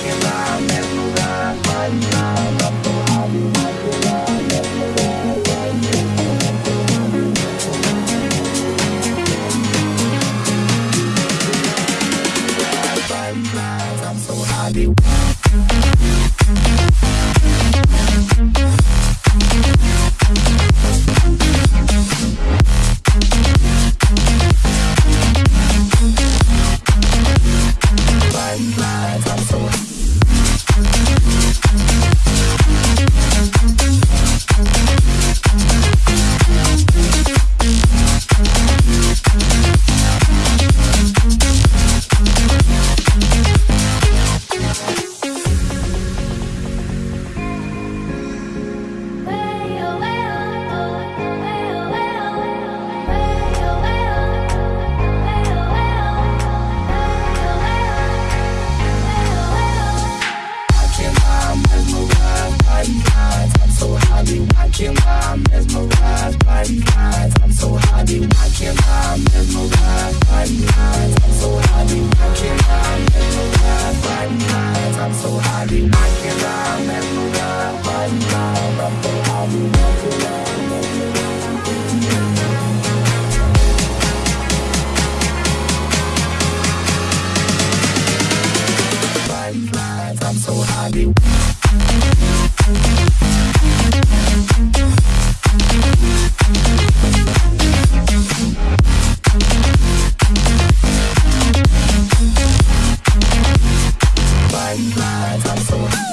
Que mesma lugar, vai lá, vai lá, lá, lá, lá. I'm so